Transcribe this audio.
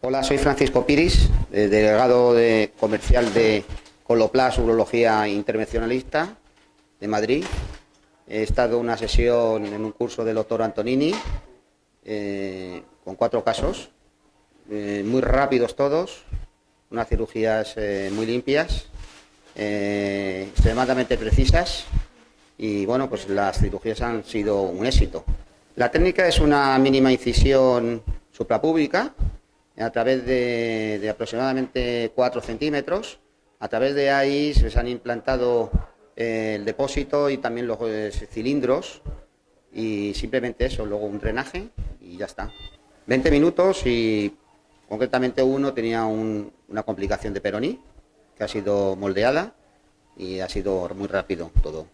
Hola, soy Francisco Piris, eh, delegado de comercial de Coloplas Urología Intervencionalista de Madrid. He estado en una sesión en un curso del doctor Antonini eh, con cuatro casos, eh, muy rápidos todos, unas cirugías muy limpias, extremadamente precisas y bueno, pues las cirugías han sido un éxito. La técnica es una mínima incisión suprapública a través de, aproximadamente 4 centímetros. A través de ahí se han implantado eh, el depósito y también los eh, cilindros y simplemente eso, luego un drenaje y ya está. 20 minutos y concretamente uno tenía una complicación de peroní que ha sido moldeada y ha sido muy rápido todo.